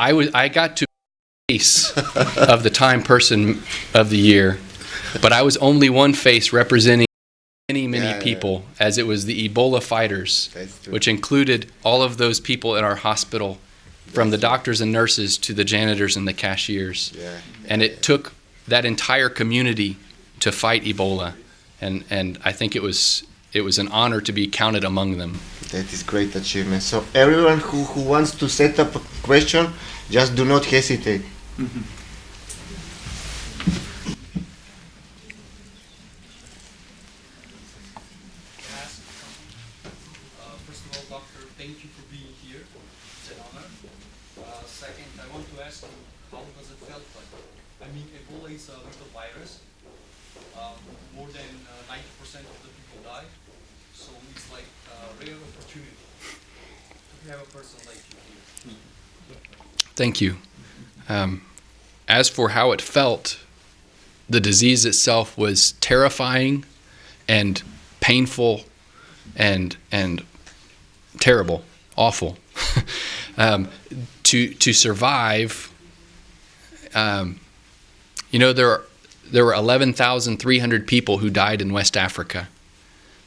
I was I got to face of the Time Person of the Year, but I was only one face representing many many Yeah, yeah. people, as it was the Ebola fighters, which included all of those people in our hospital, from the doctors and nurses to the janitors and the cashiers, Yeah. and it took that entire community to fight Ebola, and and I think it was it was an honor to be counted among them. That is great achievement. So everyone who, who wants to set up a question, just do not hesitate. ask. Uh, first of all, doctor, thank you for being here. It's an honor. Uh, second, I want to ask you, how does it felt like? I mean, Ebola is a little virus. Um, more than uh, 90% of the people die. So it's like a rare opportunity to have a person like you here. Thank you. Um, as for how it felt, the disease itself was terrifying and painful and and terrible, awful. um, to to survive, um, you know there are, there were eleven thousand three hundred people who died in West Africa.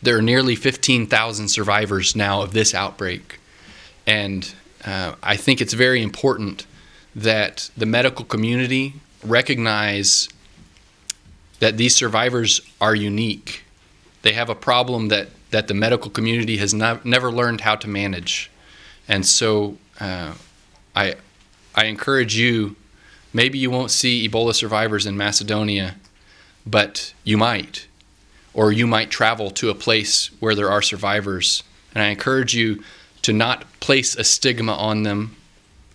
There are nearly fifteen thousand survivors now of this outbreak, and uh, I think it's very important that the medical community recognize that these survivors are unique. They have a problem that, that the medical community has not, never learned how to manage. And so uh, I, I encourage you maybe you won't see Ebola survivors in Macedonia, but you might. Or you might travel to a place where there are survivors. And I encourage you to not place a stigma on them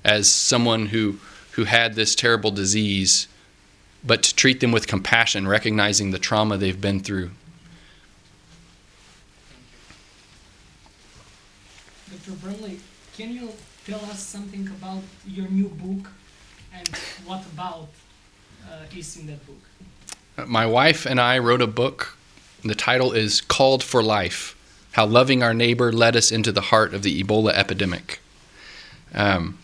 as someone who, who had this terrible disease, but to treat them with compassion, recognizing the trauma they've been through. Dr. Brantly, can you tell us something about your new book and what about uh, is in that book? My wife and I wrote a book. The title is Called for Life How Loving Our Neighbor Led Us into the Heart of the Ebola Epidemic. Um,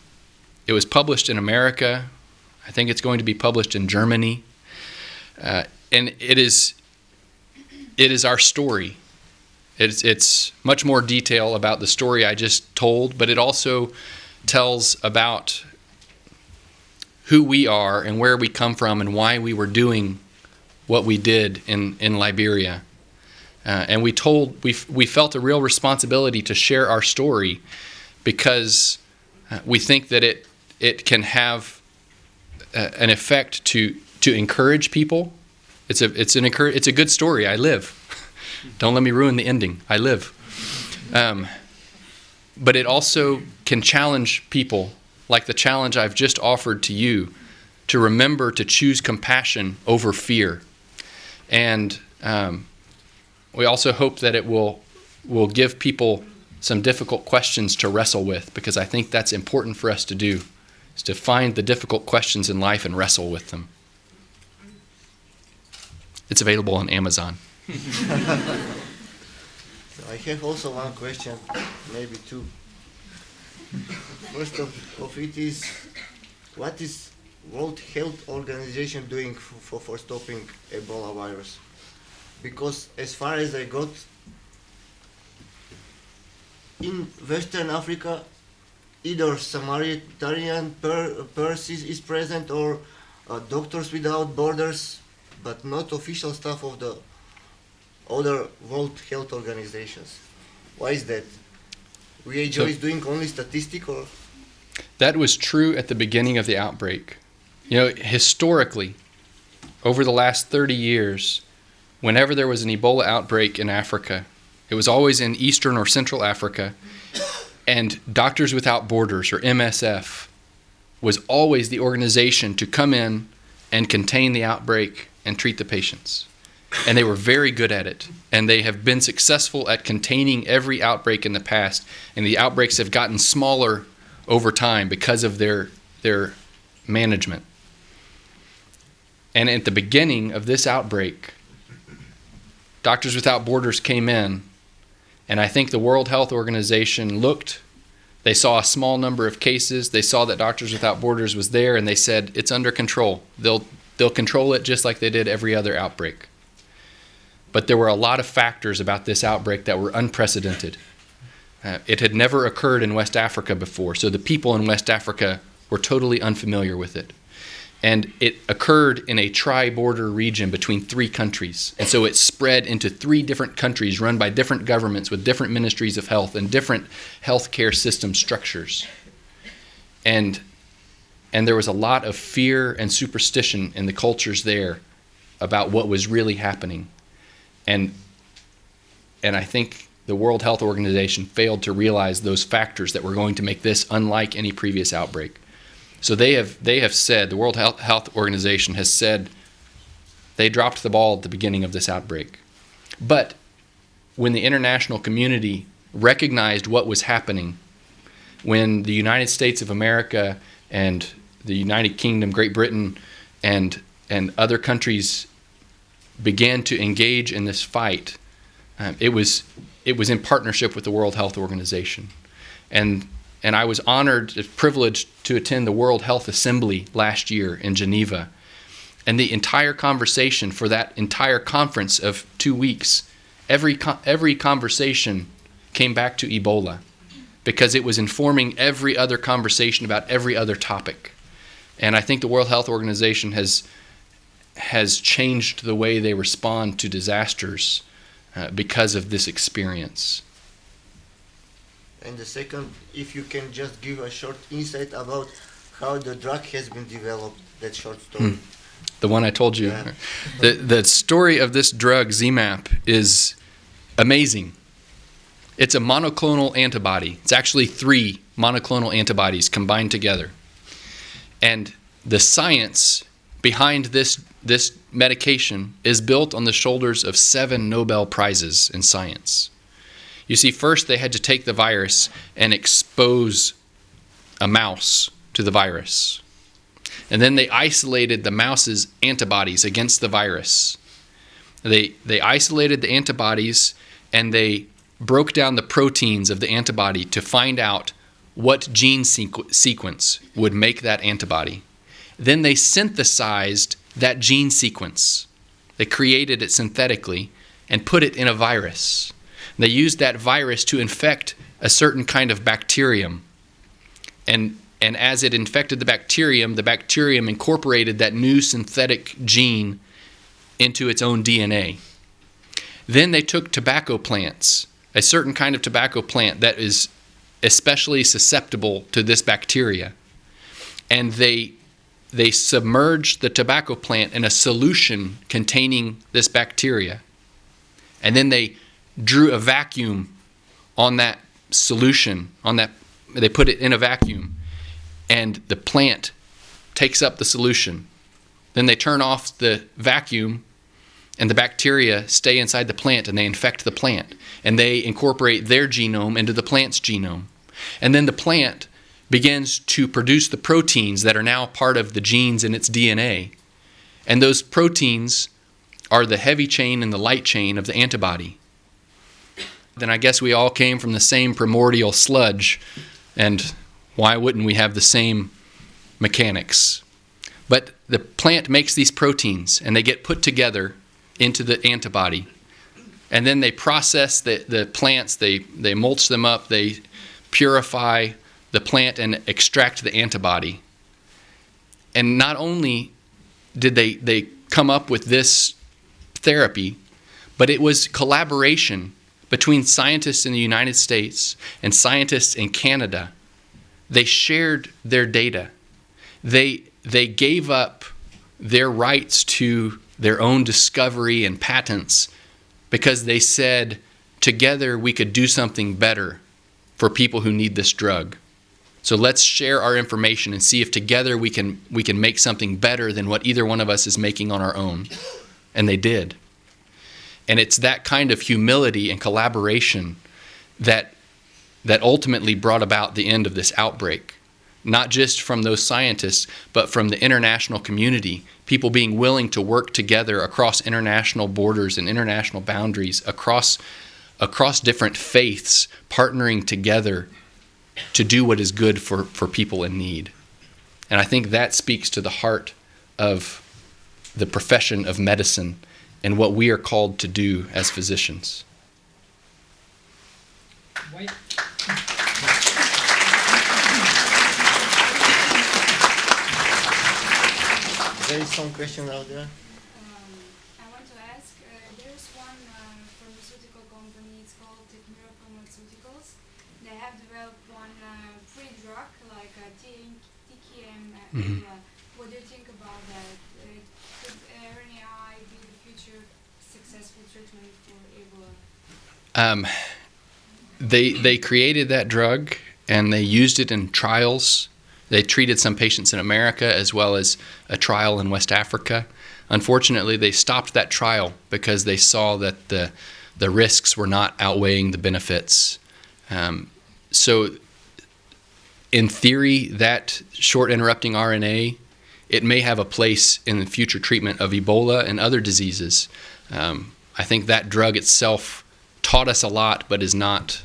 it was published in America. I think it's going to be published in Germany. Uh, and it is, it is our story. It's, it's much more detail about the story I just told, but it also tells about who we are and where we come from and why we were doing what we did in, in Liberia. Uh, and we told, we, we felt a real responsibility to share our story because uh, we think that it, it can have uh, an effect to, to encourage people. It's a, it's, an encour- it's a good story. I live. Don't let me ruin the ending. I live. Um, but it also can challenge people, like the challenge I've just offered to you, to remember to choose compassion over fear. And um, we also hope that it will, will give people some difficult questions to wrestle with, because I think that's important for us to do, is to find the difficult questions in life and wrestle with them. It's available on Amazon. So I have also one question, maybe two. First of, of it is, what is World Health Organization doing for, for, for stopping Ebola virus? Because as far as I got, in Western Africa, either Samaritan per, Purse is, is present or uh, Doctors Without Borders, but not official staff of the other World Health Organizations. Why is that? WHO So- is doing only statistic or That was true at the beginning of the outbreak. You know, historically, over the last 30 years, whenever there was an Ebola outbreak in Africa, it was always in Eastern or Central Africa, and Doctors Without Borders, or MSF, was always the organization to come in and contain the outbreak and treat the patients. And they were very good at it. And they have been successful at containing every outbreak in the past. And the outbreaks have gotten smaller over time because of their, their management. And at the beginning of this outbreak, Doctors Without Borders came in, and I think the World Health Organization looked They saw a small number of cases. They saw that Doctors Without Borders was there, and they said it's under control. They'll they'll control it just like they did every other outbreak. But there were a lot of factors about this outbreak that were unprecedented. Uh, it had never occurred in West Africa before, so the people in West Africa were totally unfamiliar with it. And it occurred in a tri border region between three countries. And so it spread into three different countries run by different governments with different ministries of health and different healthcare system structures. And, and there was a lot of fear and superstition in the cultures there about what was really happening. And, and I think the World Health Organization failed to realize those factors that were going to make this unlike any previous outbreak. So they have they have said the World Health, Health Organization has said they dropped the ball at the beginning of this outbreak. But when the international community recognized what was happening, when the United States of America and the United Kingdom, Great Britain, and and other countries began to engage in this fight, um, it was it was in partnership with the World Health Organization, and and I was honored, privileged to attend the World Health Assembly last year in Geneva. And the entire conversation for that entire conference of two weeks, every, every conversation came back to Ebola because it was informing every other conversation about every other topic. And I think the World Health Organization has, has changed the way they respond to disasters uh, because of this experience. And the second, if you can just give a short insight about how the drug has been developed, that short story. Hmm. The one I told you. Yeah. the, the story of this drug, ZMapp, is amazing. It's a monoclonal antibody. It's actually three monoclonal antibodies combined together. And the science behind this, this medication is built on the shoulders of seven Nobel Prizes in science. You see, first they had to take the virus and expose a mouse to the virus. And then they isolated the mouse's antibodies against the virus. They, they isolated the antibodies and they broke down the proteins of the antibody to find out what gene sequ- sequence would make that antibody. Then they synthesized that gene sequence. They created it synthetically and put it in a virus. They used that virus to infect a certain kind of bacterium. And, and as it infected the bacterium, the bacterium incorporated that new synthetic gene into its own DNA. Then they took tobacco plants, a certain kind of tobacco plant that is especially susceptible to this bacteria, and they they submerged the tobacco plant in a solution containing this bacteria. And then they drew a vacuum on that solution, on that they put it in a vacuum, and the plant takes up the solution. Then they turn off the vacuum, and the bacteria stay inside the plant and they infect the plant. And they incorporate their genome into the plant's genome. And then the plant begins to produce the proteins that are now part of the genes in its DNA. And those proteins are the heavy chain and the light chain of the antibody then I guess we all came from the same primordial sludge, and why wouldn't we have the same mechanics? But the plant makes these proteins, and they get put together into the antibody. And then they process the, the plants, they, they mulch them up, they purify the plant and extract the antibody. And not only did they, they come up with this therapy, but it was collaboration between scientists in the United States and scientists in Canada. They shared their data. They, they gave up their rights to their own discovery and patents because they said, together we could do something better for people who need this drug. So let's share our information and see if together we can, we can make something better than what either one of us is making on our own. And they did. And it's that kind of humility and collaboration that, that ultimately brought about the end of this outbreak. Not just from those scientists, but from the international community, people being willing to work together across international borders and international boundaries, across, across different faiths, partnering together to do what is good for, for people in need. And I think that speaks to the heart of the profession of medicine and what we are called to do as physicians. Why? There is some question out there. Um, I want to ask, uh, there's one uh, pharmaceutical company, it's called Tekmira Pharmaceuticals. They have developed one uh, free drug, like a T- TKM. Uh, Mhm. Ebola. What do you think about that? Uh, could RNAi be the future successful Um, they they created that drug and they used it in trials. They treated some patients in America as well as a trial in West Africa. Unfortunately, they stopped that trial because they saw that the the risks were not outweighing the benefits. Um, so, in theory, that short interrupting RNA it may have a place in the future treatment of Ebola and other diseases. Um, I think that drug itself taught us a lot, but is not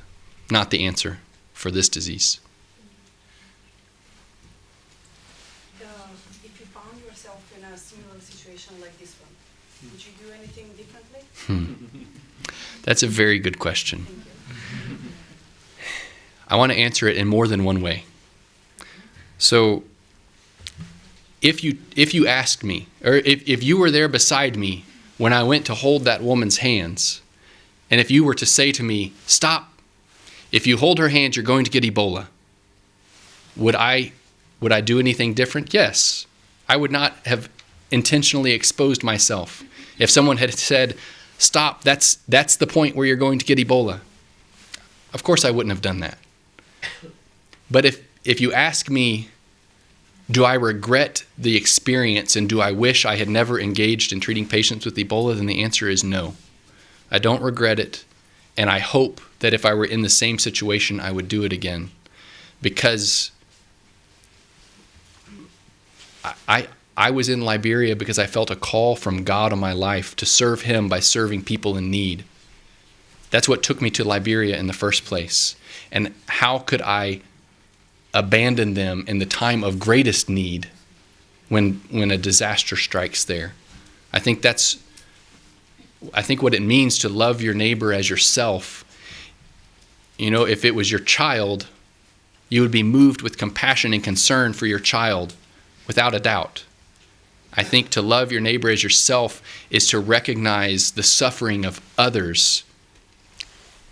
not the answer for this disease. Um, if you found yourself in a similar situation like this one, would you do anything differently? That's a very good question. I want to answer it in more than one way. So, if you if you asked me, or if, if you were there beside me when I went to hold that woman's hands, and if you were to say to me, "Stop! If you hold her hands, you're going to get Ebola," would I would I do anything different? Yes. I would not have intentionally exposed myself. If someone had said, "Stop! That's that's the point where you're going to get Ebola," of course I wouldn't have done that. But if if you ask me, do I regret the experience and do I wish I had never engaged in treating patients with Ebola, then the answer is no. I don't regret it, and I hope that if I were in the same situation, I would do it again, because I. I I was in Liberia because I felt a call from God on my life to serve Him by serving people in need. That's what took me to Liberia in the first place. And how could I abandon them in the time of greatest need when when a disaster strikes there? I think that's I think what it means to love your neighbor as yourself. You know, if it was your child, you would be moved with compassion and concern for your child without a doubt. I think to love your neighbor as yourself is to recognize the suffering of others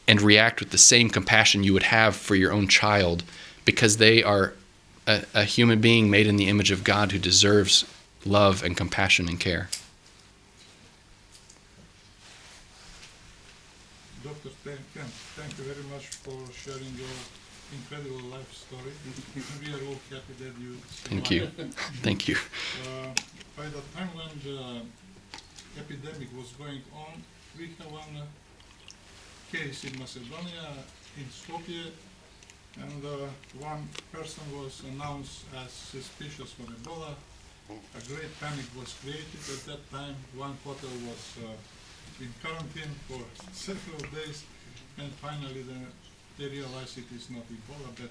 and react with the same compassion you would have for your own child because they are a, a human being made in the image of God who deserves love and compassion and care. Dr. Kemp, thank you very much for sharing your incredible life story. we are all happy that you Thank you. Thank you. Uh, by the time when the epidemic was going on, we have one case in Macedonia, in Skopje, and uh, one person was announced as suspicious for Ebola. A great panic was created at that time. One hotel was uh, in quarantine for several days, and finally the, they realized it is not Ebola, but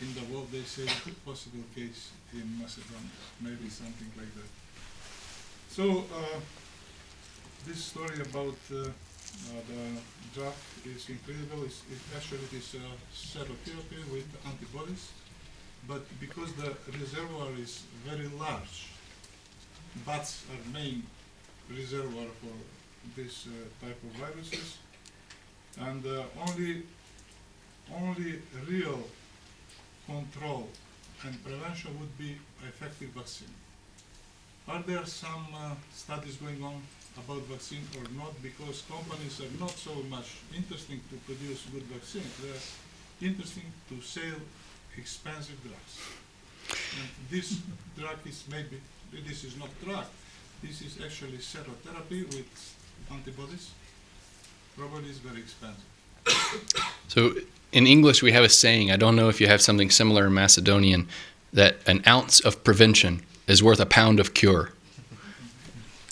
in the world they say possible case in Macedonia, maybe something like that. So uh, this story about uh, the drug is incredible. It's, it actually is uh, serotherapy with antibodies, but because the reservoir is very large, bats are main reservoir for this uh, type of viruses, and uh, only only real control and prevention would be effective vaccine. Are there some uh, studies going on about vaccine or not? Because companies are not so much interesting to produce good vaccines. They're interesting to sell expensive drugs. And this drug is maybe, this is not drug, this is actually serotherapy with antibodies. Probably is very expensive. So in English, we have a saying, I don't know if you have something similar in Macedonian, that an ounce of prevention is worth a pound of cure.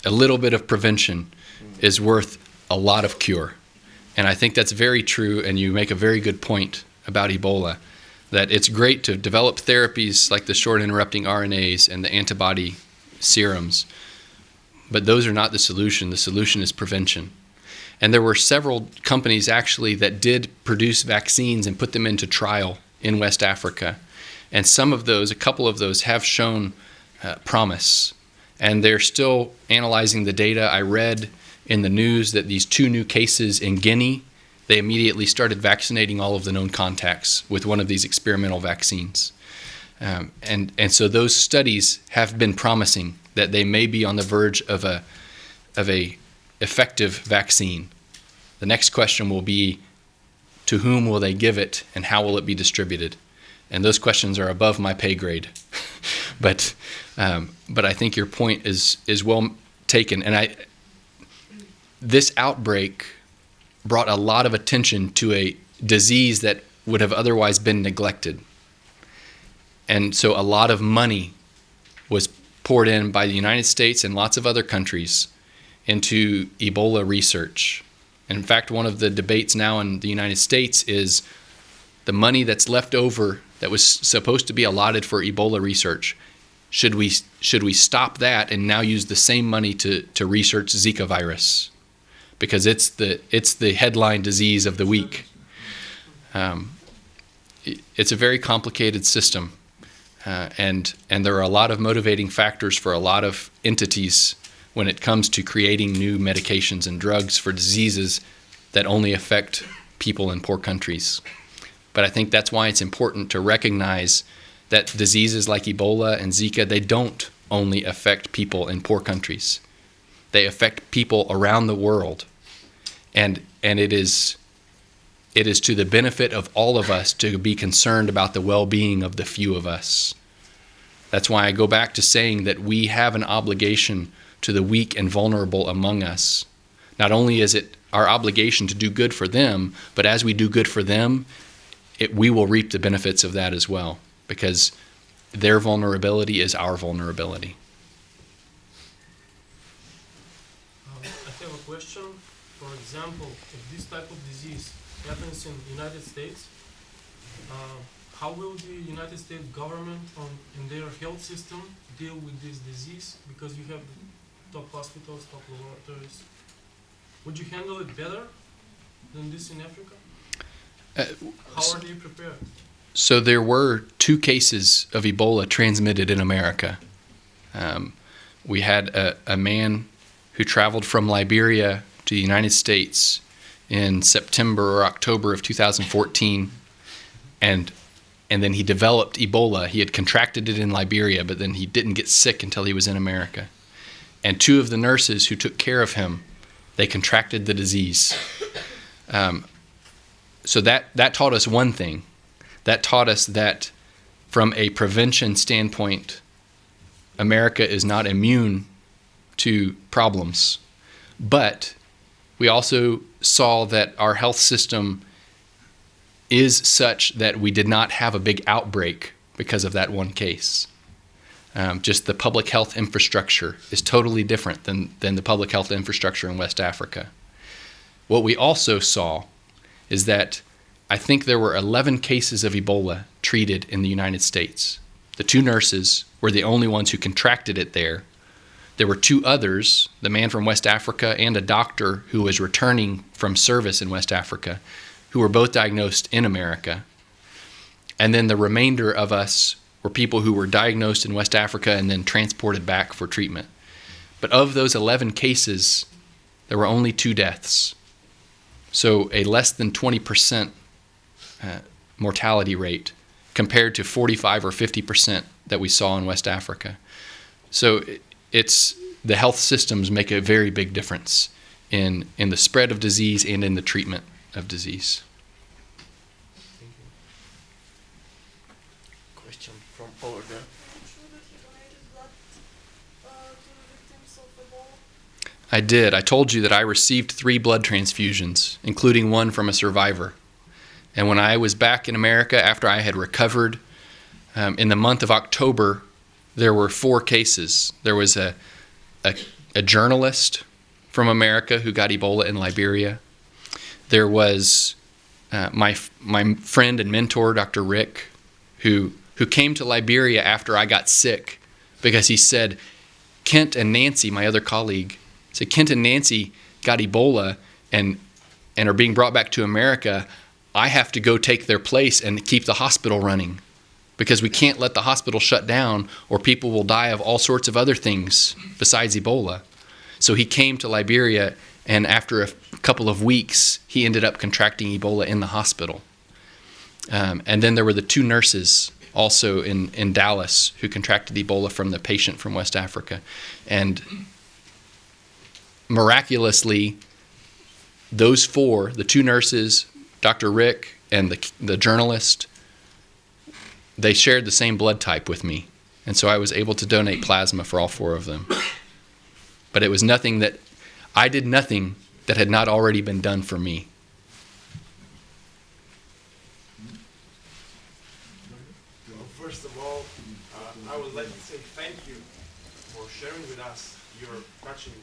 A little bit of prevention is worth a lot of cure. And I think that's very true, and you make a very good point about Ebola that it's great to develop therapies like the short interrupting RNAs and the antibody serums, but those are not the solution. The solution is prevention. And there were several companies actually that did produce vaccines and put them into trial in West Africa. And some of those, a couple of those, have shown uh, promise. And they're still analyzing the data. I read in the news that these two new cases in Guinea, they immediately started vaccinating all of the known contacts with one of these experimental vaccines. Um, and, and so those studies have been promising that they may be on the verge of a, of a effective vaccine. The next question will be to whom will they give it and how will it be distributed? And those questions are above my pay grade. but, um, but I think your point is, is well taken. And I, this outbreak brought a lot of attention to a disease that would have otherwise been neglected. And so a lot of money was poured in by the United States and lots of other countries into Ebola research. And in fact, one of the debates now in the United States is the money that's left over that was supposed to be allotted for Ebola research. Should we, should we stop that and now use the same money to, to research Zika virus? Because it's the, it's the headline disease of the week. Um, it's a very complicated system. Uh, and, and there are a lot of motivating factors for a lot of entities when it comes to creating new medications and drugs for diseases that only affect people in poor countries. But I think that's why it's important to recognize that diseases like Ebola and Zika, they don't only affect people in poor countries. They affect people around the world. And, and it, is, it is to the benefit of all of us to be concerned about the well being of the few of us. That's why I go back to saying that we have an obligation to the weak and vulnerable among us. Not only is it our obligation to do good for them, but as we do good for them, it, we will reap the benefits of that as well, because their vulnerability is our vulnerability. Um, I have a question. For example, if this type of disease happens in the United States, uh, how will the United States government on, in their health system deal with this disease? Because you have top hospitals, top laboratories. Would you handle it better than this in Africa? Uh, How are they prepared? So there were two cases of Ebola transmitted in America. Um, we had a, a man who traveled from Liberia to the United States in September or October of 2014, and and then he developed Ebola. He had contracted it in Liberia, but then he didn't get sick until he was in America. And two of the nurses who took care of him, they contracted the disease. Um, so that that taught us one thing. That taught us that from a prevention standpoint, America is not immune to problems. But we also saw that our health system is such that we did not have a big outbreak because of that one case. Um, just the public health infrastructure is totally different than, than the public health infrastructure in West Africa. What we also saw is that I think there were 11 cases of Ebola treated in the United States. The two nurses were the only ones who contracted it there. There were two others, the man from West Africa and a doctor who was returning from service in West Africa, who were both diagnosed in America. And then the remainder of us were people who were diagnosed in West Africa and then transported back for treatment. But of those 11 cases, there were only two deaths. So a less than 20% uh, mortality rate compared to 45 or 50% that we saw in West Africa. So it's the health systems make a very big difference in, in the spread of disease and in the treatment of disease. Question from over there. I did. I told you that I received three blood transfusions, including one from a survivor. And when I was back in America after I had recovered, um, in the month of October, there were four cases. There was a, a, a journalist from America who got Ebola in Liberia. There was uh, my my friend and mentor, Dr. Rick, who who came to Liberia after I got sick, because he said, Kent and Nancy, my other colleague, said Kent and Nancy got Ebola and and are being brought back to America. I have to go take their place and keep the hospital running because we can't let the hospital shut down or people will die of all sorts of other things besides Ebola. So he came to Liberia, and after a couple of weeks, he ended up contracting Ebola in the hospital. Um, and then there were the two nurses also in, in Dallas who contracted Ebola from the patient from West Africa. And miraculously, those four, the two nurses, Dr. Rick, and the, the journalist, they shared the same blood type with me. And so I was able to donate plasma for all four of them. But it was nothing that I did nothing that had not already been done for me. Well, first of all, uh, I would like to say thank you for sharing with us your touching,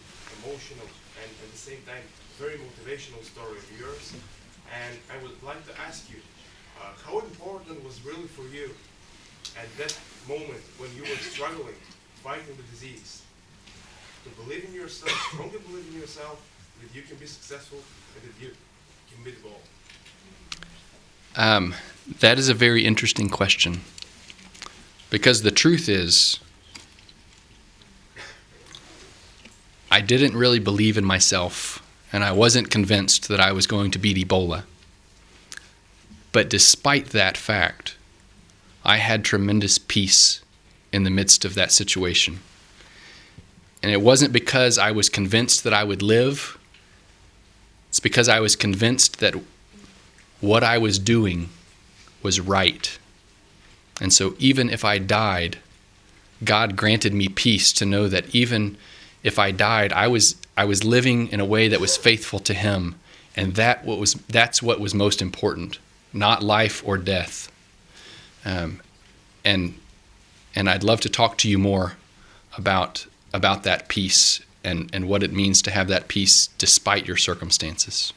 emotional, and at the same time very motivational story of yours. And I would like to ask you, uh, how important for you at that moment when you were struggling, fighting the disease, to believe in yourself, strongly believe in yourself, that you can be successful and that you can meet the goal? Um, that is a very interesting question. Because the truth is, I didn't really believe in myself, and I wasn't convinced that I was going to beat Ebola. But despite that fact, I had tremendous peace in the midst of that situation. And it wasn't because I was convinced that I would live, it's because I was convinced that what I was doing was right. And so even if I died, God granted me peace to know that even if I died, I was I was living in a way that was faithful to him. And that what was that's what was most important, not life or death. Um, and and I'd love to talk to you more about about that peace and, and what it means to have that peace despite your circumstances.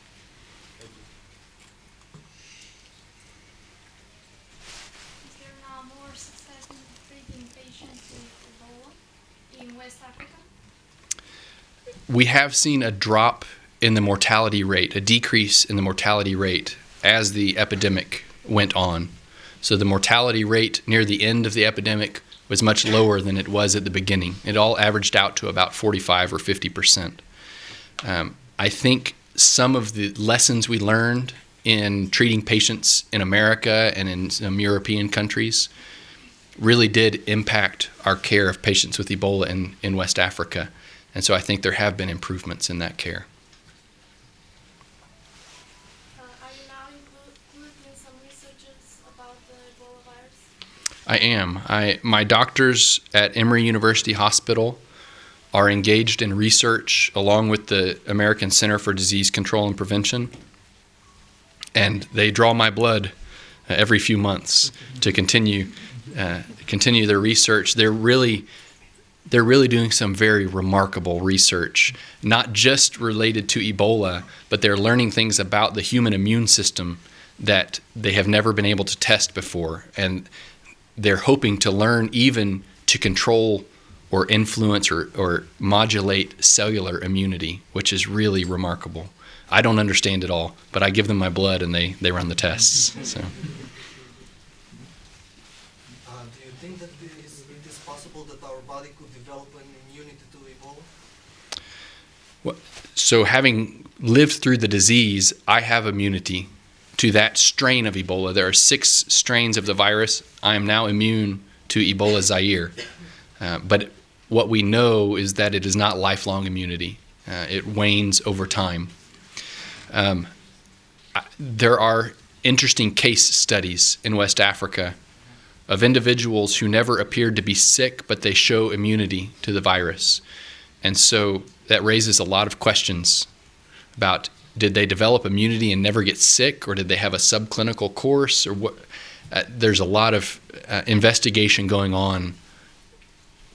Is there now more success in treating patients with Ebola in West Africa? we have seen a drop in the mortality rate, a decrease in the mortality rate as the epidemic went on. So the mortality rate near the end of the epidemic was much lower than it was at the beginning. It all averaged out to about 45 or 50 percent. Um, I think some of the lessons we learned in treating patients in America and in some European countries really did impact our care of patients with Ebola in, in West Africa. And so I think there have been improvements in that care. Uh, are you now inclu- including some researches about the Ebola virus? I am. I my doctors at Emory University Hospital are engaged in research along with the American Center for Disease Control and Prevention, and they draw my blood uh, every few months to continue uh, continue their research. They're really they're really doing some very remarkable research, not just related to Ebola, but they're learning things about the human immune system that they have never been able to test before. And they're hoping to learn even to control or influence or, or modulate cellular immunity, which is really remarkable. I don't understand it all, but I give them my blood and they, they run the tests. So. Uh, do you think that it is, it is possible that our body could develop an immunity to Ebola? Well, So, having lived through the disease, I have immunity to that strain of Ebola. There are six strains of the virus. I am now immune to Ebola Zaire. Uh, but what we know is that it is not lifelong immunity, uh, it wanes over time. Um, I- there are interesting case studies in West Africa of individuals who never appeared to be sick, but they show immunity to the virus. And so that raises a lot of questions about did they develop immunity and never get sick, or did they have a subclinical course, or what? Uh, there's a lot of uh, investigation going on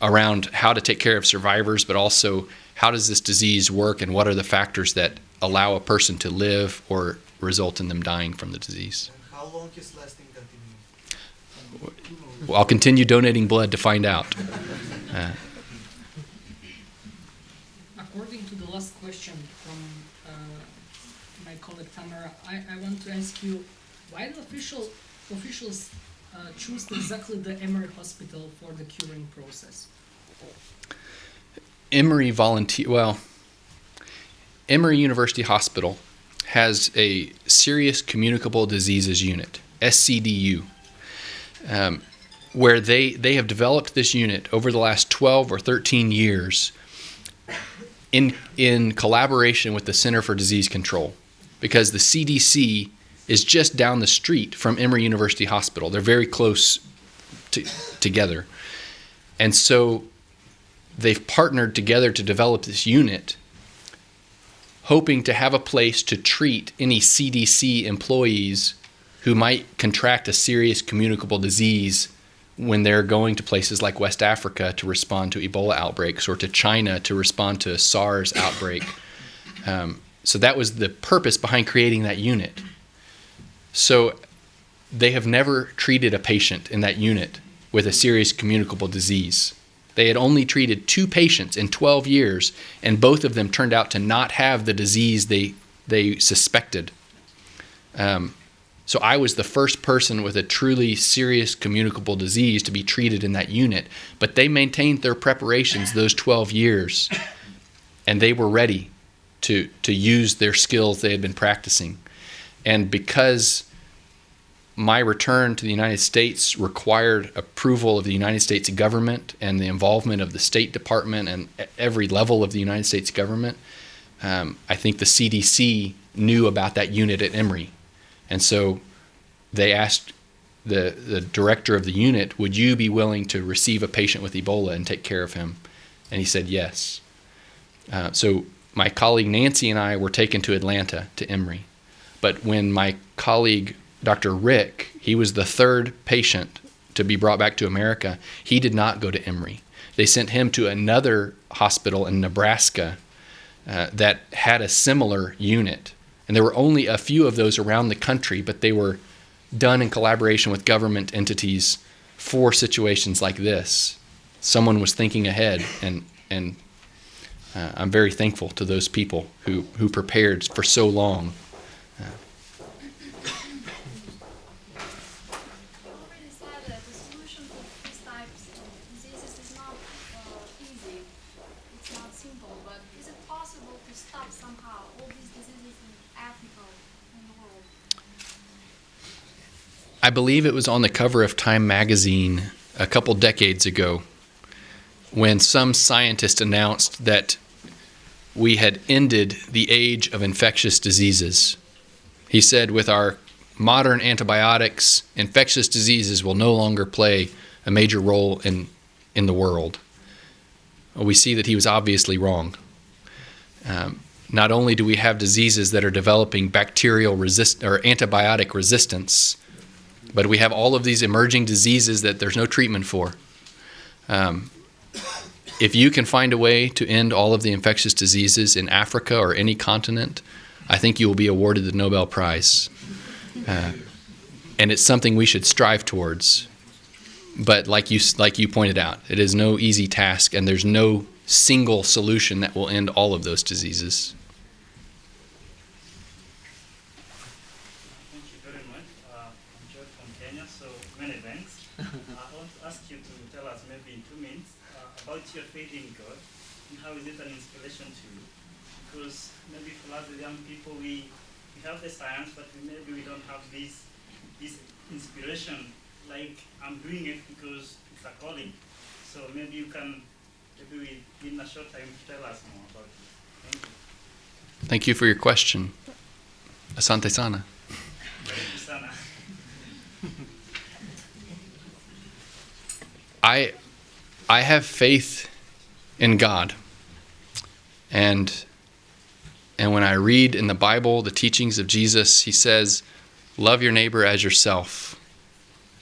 around how to take care of survivors, but also how does this disease work and what are the factors that allow a person to live or result in them dying from the disease. And how long is lasting continuing? Well, I'll continue donating blood to find out. Uh, According to the last question from uh, my colleague Tamara, I, I want to ask you why do official officials uh, choose exactly the Emory Hospital for the curing process? Emory volunteer. Well, Emory University Hospital has a serious communicable diseases unit, SCDU, um, where they they have developed this unit over the last 12 or 13 years in in collaboration with the Center for Disease Control, because the CDC is just down the street from Emory University Hospital. They're very close to, together, and so they've partnered together to develop this unit hoping to have a place to treat any CDC employees who might contract a serious communicable disease when they're going to places like West Africa to respond to Ebola outbreaks or to China to respond to a SARS outbreak. Um, so that was the purpose behind creating that unit. So they have never treated a patient in that unit with a serious communicable disease. They had only treated two patients in 12 years, and both of them turned out to not have the disease they, they suspected. Um, so I was the first person with a truly serious communicable disease to be treated in that unit. But they maintained their preparations those 12 years, and they were ready to, to use their skills they had been practicing. And because my return to the United States required approval of the United States government and the involvement of the State Department and every level of the United States government. Um, I think the CDC knew about that unit at Emory. And so they asked the, the director of the unit, Would you be willing to receive a patient with Ebola and take care of him? And he said yes. Uh, so my colleague Nancy and I were taken to Atlanta to Emory. But when my colleague Dr. Rick, he was the third patient to be brought back to America. He did not go to Emory. They sent him to another hospital in Nebraska uh, that had a similar unit. And there were only a few of those around the country, but they were done in collaboration with government entities for situations like this. Someone was thinking ahead, and, and uh, I'm very thankful to those people who, who prepared for so long. Uh? I believe it was on the cover of Time magazine a couple decades ago when some scientist announced that we had ended the age of infectious diseases. He said, with our modern antibiotics, infectious diseases will no longer play a major role in, in the world. We see that he was obviously wrong. Um, not only do we have diseases that are developing bacterial resist or antibiotic resistance, but we have all of these emerging diseases that there's no treatment for. Um, if you can find a way to end all of the infectious diseases in Africa or any continent, I think you will be awarded the Nobel Prize. Uh, and it's something we should strive towards. But like you, like you pointed out, it is no easy task, and there's no single solution that will end all of those diseases. Thank you very much. Uh, I'm George from Kenya, so many thanks. uh, I want to ask you to tell us maybe in two minutes uh, about your faith in God and how is it an inspiration to you? Because maybe for us the young people, we, science, but maybe we don't have this this inspiration. Like I'm doing it because it's a calling. So maybe you can maybe we, in a short time tell us more about it. Thank you. Thank you for your question. Asante sana. Sana. I I have faith in God. And and when I read in the Bible the teachings of Jesus, he says, love your neighbor as yourself.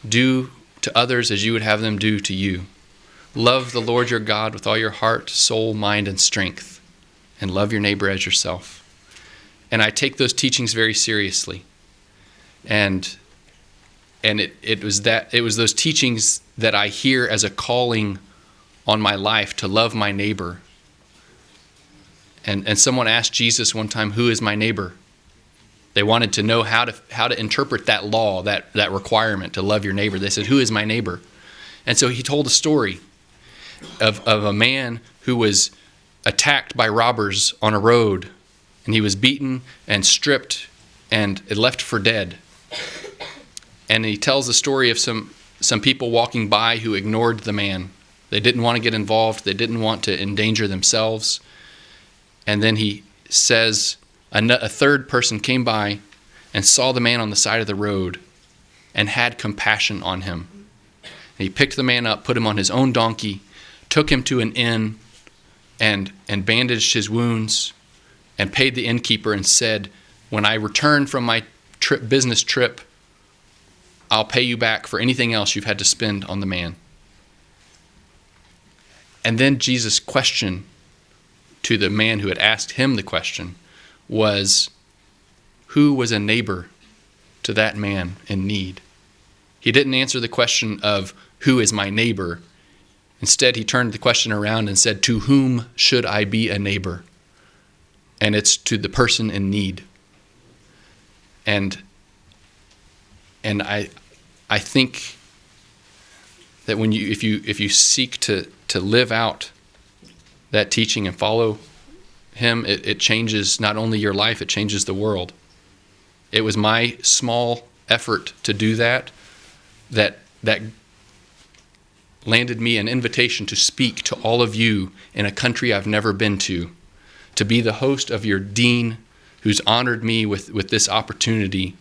Do to others as you would have them do to you. Love the Lord your God with all your heart, soul, mind, and strength, and love your neighbor as yourself. and I take those teachings very seriously. And and it, it was that it was those teachings that I hear as a calling on my life to love my neighbor. And and someone asked Jesus one time, "Who is my neighbor?" They wanted to know how to how to interpret that law, that that requirement to love your neighbor. They said, "Who is my neighbor?" And so he told a story of of a man who was attacked by robbers on a road, and he was beaten and stripped and left for dead. And he tells the story of some some people walking by who ignored the man. They didn't want to get involved. They didn't want to endanger themselves. And then he says a third person came by and saw the man on the side of the road and had compassion on him. And he picked the man up, put him on his own donkey, took him to an inn, and, and bandaged his wounds, and paid the innkeeper and said, When I return from my trip, business trip, I'll pay you back for anything else you've had to spend on the man. And then Jesus' question to the man who had asked him the question was Who was a neighbor to that man in need? He didn't answer the question of Who is my neighbor? Instead, he turned the question around and said, To whom should I be a neighbor? And it's to the person in need. And and I I think that when you if you if you seek to to live out that teaching and follow him, it, it changes not only your life, it changes the world. It was my small effort to do that that that landed me an invitation to speak to all of you in a country I've never been to, to be the host of your dean who's honored me with, with this opportunity.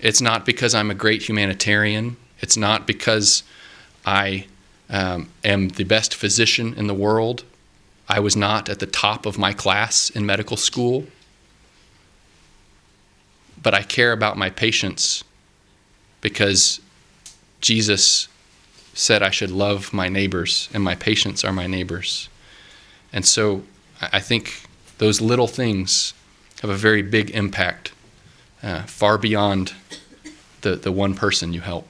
It's not because I'm a great humanitarian. It's not because I um, am the best physician in the world. I was not at the top of my class in medical school. But I care about my patients because Jesus said I should love my neighbors, and my patients are my neighbors. And so I think those little things have a very big impact, uh, far beyond the, the one person you help.